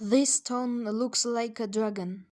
This stone looks like a dragon.